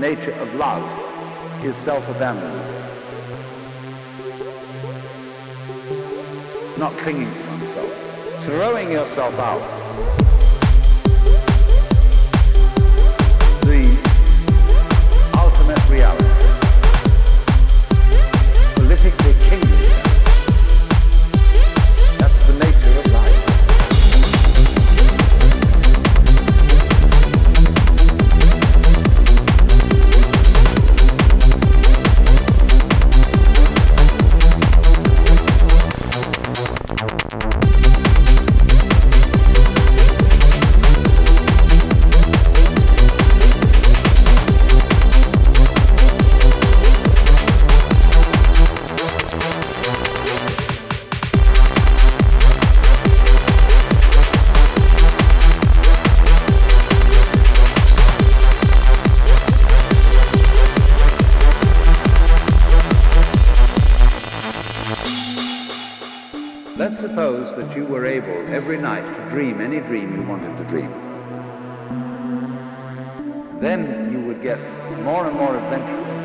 nature of love is self-abandonment. Not clinging to oneself. Throwing yourself out. Let's suppose that you were able every night to dream any dream you wanted to dream. Then you would get more and more adventurous